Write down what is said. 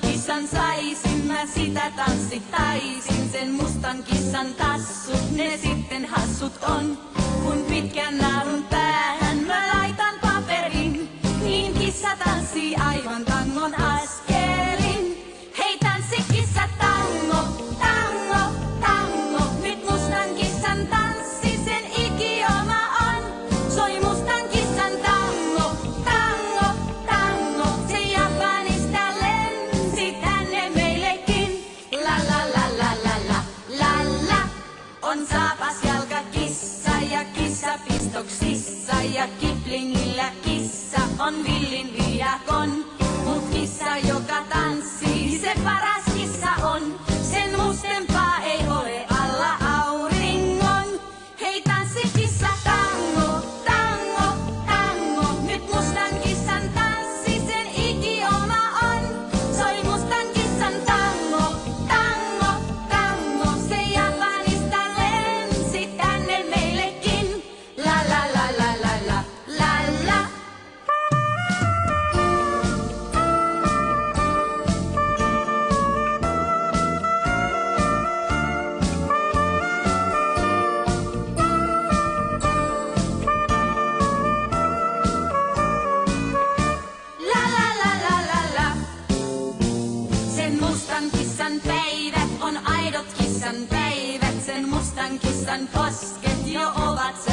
kissan saisin, mä sitä tanssittaisin. Sen mustan kissan tassut, ne sitten hassut on. Kun pitkän naarun päähän mä laitan paperin, niin kissa tanssii aivan tangon askelin. Hei tanssi kissa tango, tango, tango. Nyt mustan kissan tanssi, On saapas jalka kissa ja kissa pistoksissa ja kiplingillä kissa on villin viakon. Mut kissa joka tanssii, on aidot kissan päivät. Sen mustan kissan posket jo ovat